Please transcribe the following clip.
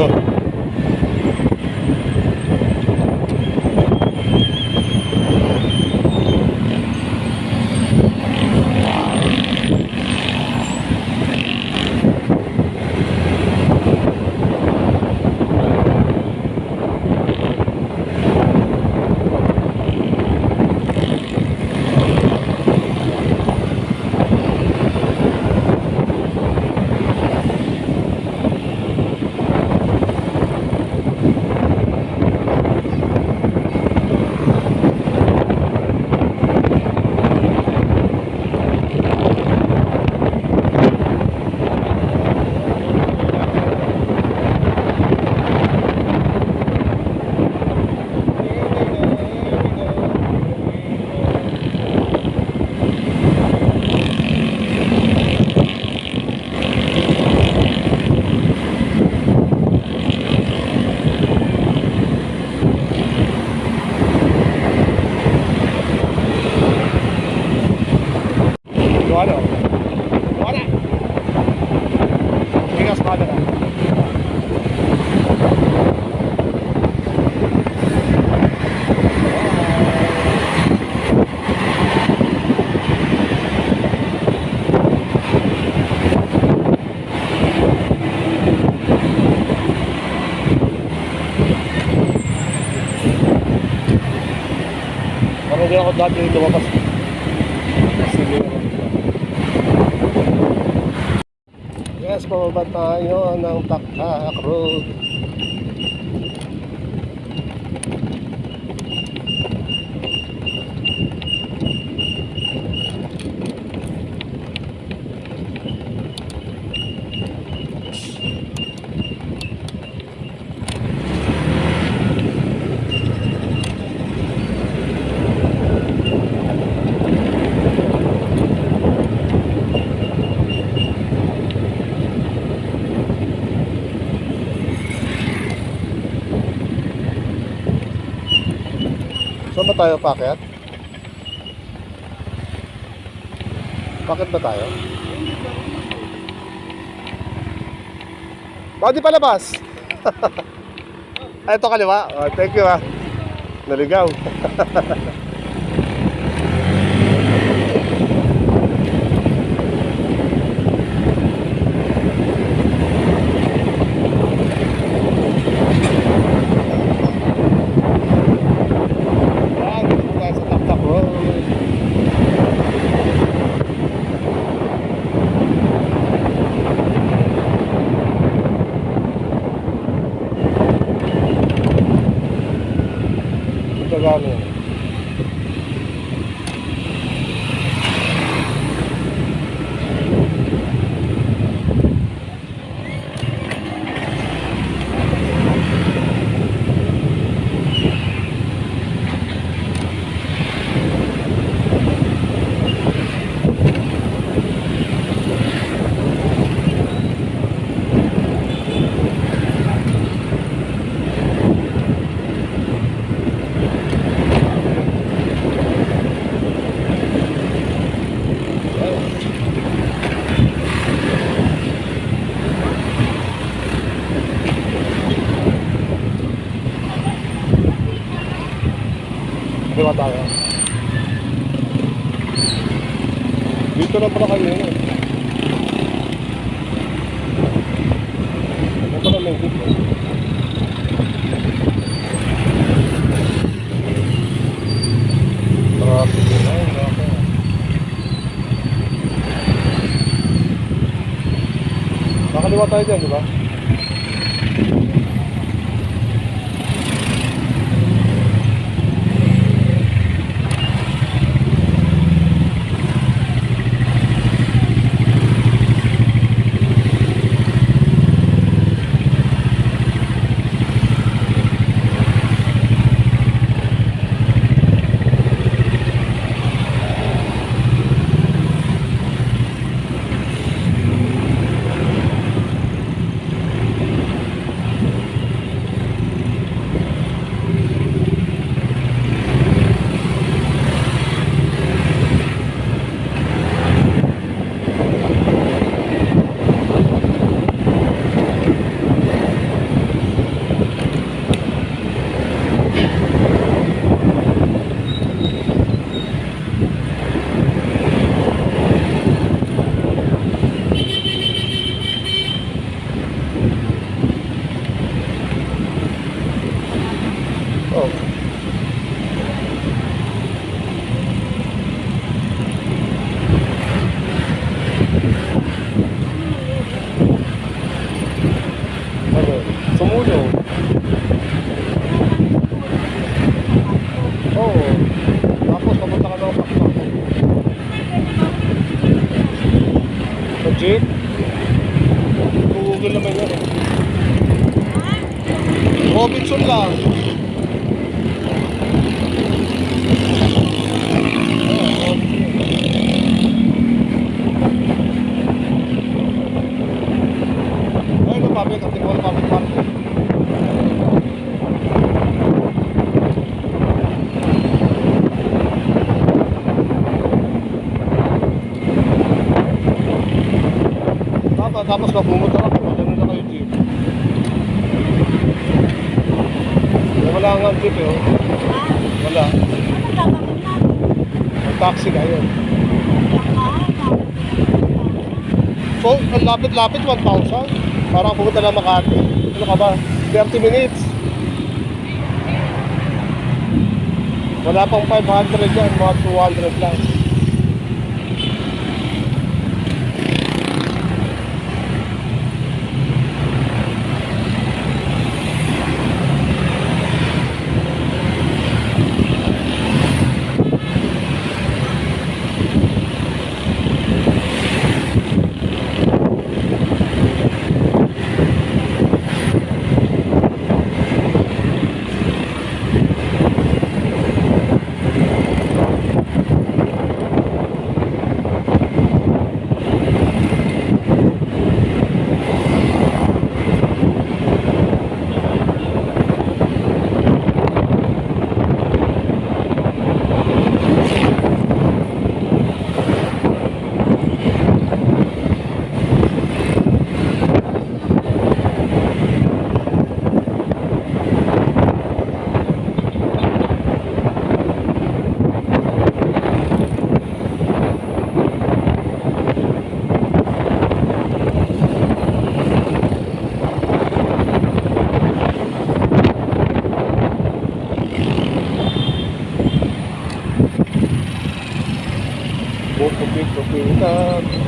Да. Ako dati lumabas. Yes, pababa tayo ng Takak Road. Saan ba tayo paket? Paket ba tayo? Di palabas? Ay, ito kaliwa. Oh, thank you ah. Naligaw. Yan, dito po tayo sa Taktak Road. Ito gano'n. Diba tayo? Dito na pala kayo yun eh. Ano pala may dito? Na yun, nako. Nakaliwa tayo dyan, di ba? Ano? Sumulo. Oo. Tapos papunta ka Pakpak. Sa jeep? Google naman yan eh. Robinson lang. Ay, ito public, at ito public park. Tapos, tapos mapumunta ako, ganun na kayo jeep. Wala nga jeep eh, oh. Wala. Taxi na yun. So, lapit-lapit, 1,000. Parang pumunta na Makati. Ano ka ba? 30 minutes. Wala pang 500 yan, mga 200 lang. Cực kỳ thích!